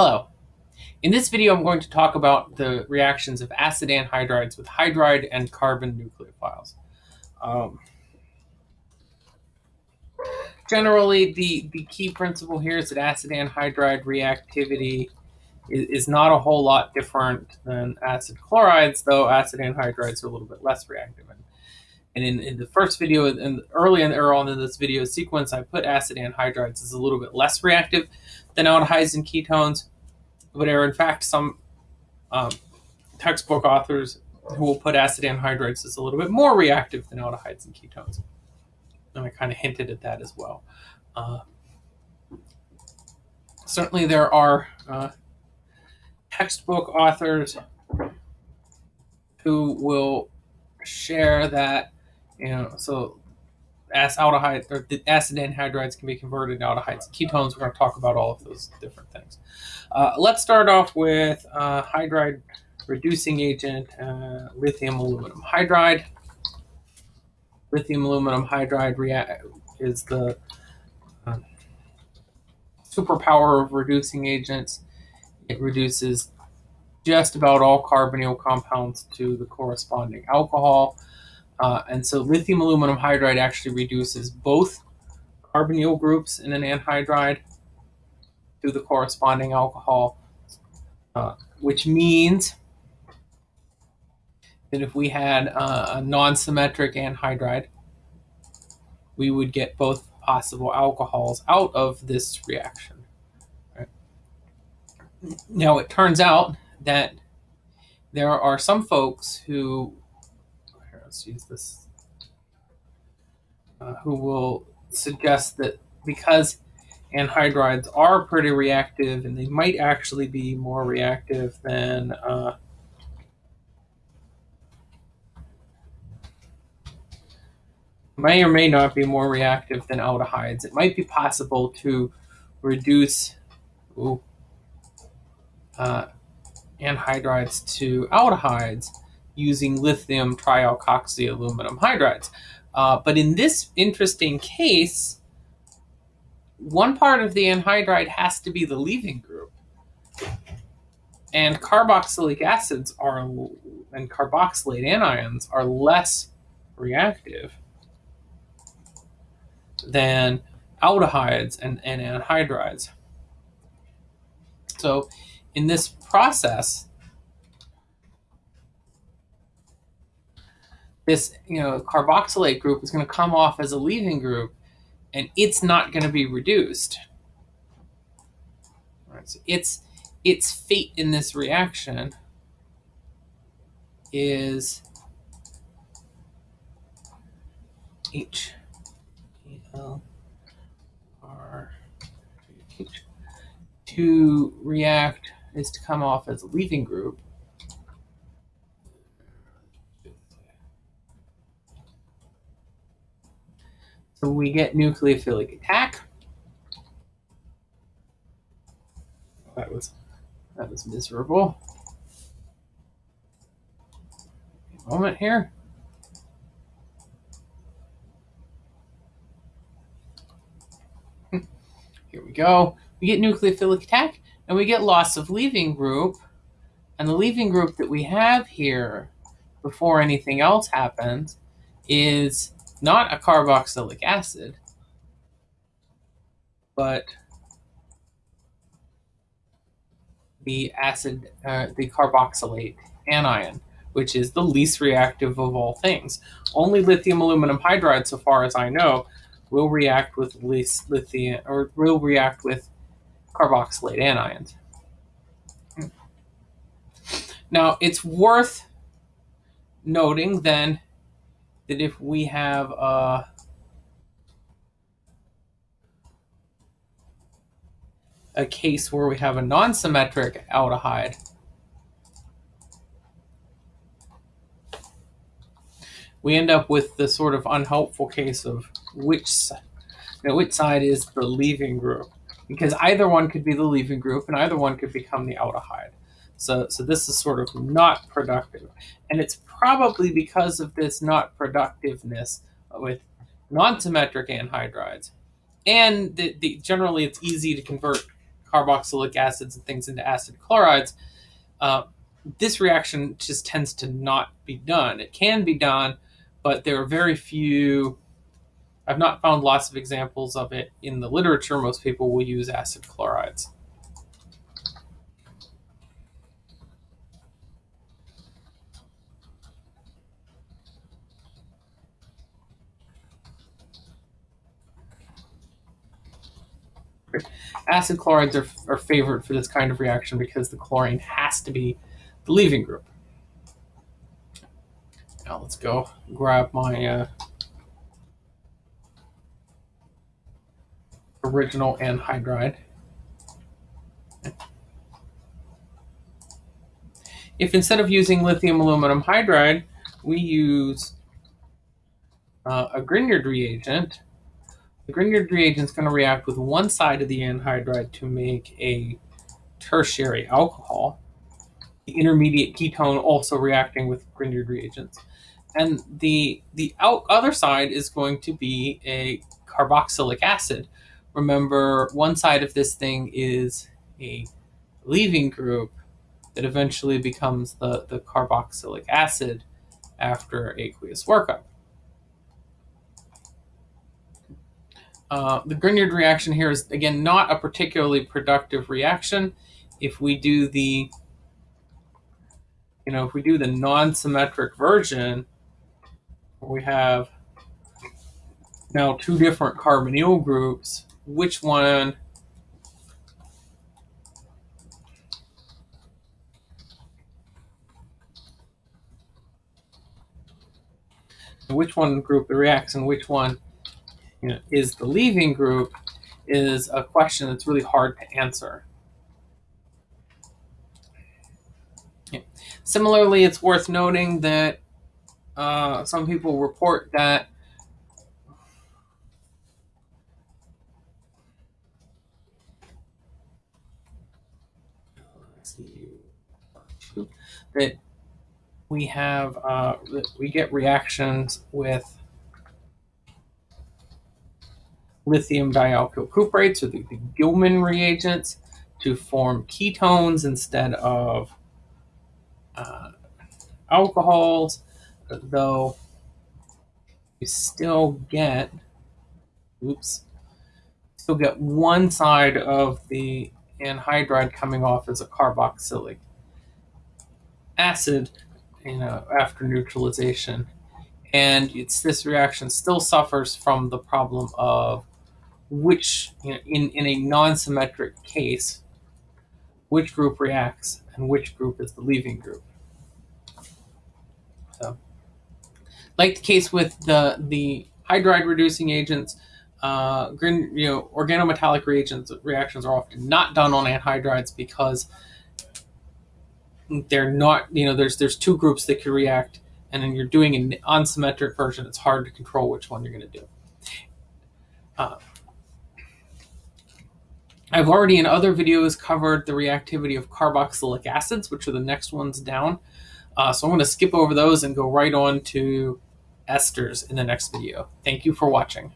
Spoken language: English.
Hello. In this video, I'm going to talk about the reactions of acid anhydrides with hydride and carbon nucleophiles. Um, generally, the, the key principle here is that acid anhydride reactivity is, is not a whole lot different than acid chlorides, though acid anhydrides are a little bit less reactive. And, and in, in the first video, and early early on in this video sequence, I put acid anhydrides as a little bit less reactive than aldehydes and ketones, but are in fact some um, textbook authors who will put acid anhydrides as a little bit more reactive than aldehydes and ketones. And I kind of hinted at that as well. Uh, certainly there are uh, textbook authors who will share that, you know, so or the acid anhydrides can be converted to aldehydes ketones. We're going to talk about all of those different things. Uh, let's start off with uh, hydride reducing agent, uh, lithium aluminum hydride. Lithium aluminum hydride is the uh, superpower of reducing agents. It reduces just about all carbonyl compounds to the corresponding alcohol. Uh, and so lithium aluminum hydride actually reduces both carbonyl groups in an anhydride to the corresponding alcohol, uh, which means that if we had uh, a non-symmetric anhydride, we would get both possible alcohols out of this reaction. Right? Now it turns out that there are some folks who let's use this, uh, who will suggest that because anhydrides are pretty reactive and they might actually be more reactive than uh, may or may not be more reactive than aldehydes. It might be possible to reduce ooh, uh, anhydrides to aldehydes using lithium trialkoxy aluminum hydrides. Uh, but in this interesting case, one part of the anhydride has to be the leaving group. And carboxylic acids are, and carboxylate anions are less reactive than aldehydes and, and anhydrides. So in this process, this you know carboxylate group is going to come off as a leaving group and it's not going to be reduced. Right, so its its fate in this reaction is H L R H to react is to come off as a leaving group So we get nucleophilic attack. That was that was miserable. Moment here. Hmm. Here we go. We get nucleophilic attack and we get loss of leaving group. And the leaving group that we have here before anything else happens is not a carboxylic acid, but the acid, uh, the carboxylate anion, which is the least reactive of all things. Only lithium aluminum hydride, so far as I know, will react with least lithium or will react with carboxylate anions. Now, it's worth noting then that if we have uh, a case where we have a non-symmetric aldehyde, we end up with the sort of unhelpful case of which, you know, which side is the leaving group. Because either one could be the leaving group and either one could become the aldehyde. So, so this is sort of not productive. And it's probably because of this not productiveness with non-symmetric anhydrides. And the, the, generally it's easy to convert carboxylic acids and things into acid chlorides, uh, this reaction just tends to not be done. It can be done, but there are very few. I've not found lots of examples of it in the literature. Most people will use acid chlorides. Acid chlorides are, are favored for this kind of reaction because the chlorine has to be the leaving group. Now let's go grab my uh, original anhydride. If instead of using lithium aluminum hydride, we use uh, a Grignard reagent, the Grignard reagent is going to react with one side of the anhydride to make a tertiary alcohol. The intermediate ketone also reacting with Grignard reagents. And the, the other side is going to be a carboxylic acid. Remember, one side of this thing is a leaving group that eventually becomes the, the carboxylic acid after aqueous workup. Uh, the Grignard reaction here is, again, not a particularly productive reaction. If we do the, you know, if we do the non-symmetric version, we have now two different carbonyl groups, which one which one group reacts and which one you know, is the leaving group is a question that's really hard to answer. Similarly, it's worth noting that uh, some people report that that we have uh, we get reactions with lithium dialkyl cuprates or the, the Gilman reagents to form ketones instead of uh, alcohols, though you still get, oops, still get one side of the anhydride coming off as a carboxylic acid, you know, after neutralization. And it's this reaction still suffers from the problem of which, you know, in, in a non-symmetric case, which group reacts and which group is the leaving group. So, like the case with the, the hydride reducing agents, uh, green, you know, organometallic reagents reactions are often not done on anhydrides because they're not, you know, there's there's two groups that can react, and then you're doing an unsymmetric version. It's hard to control which one you're going to do. Uh, I've already in other videos covered the reactivity of carboxylic acids, which are the next ones down. Uh, so I'm going to skip over those and go right on to esters in the next video. Thank you for watching.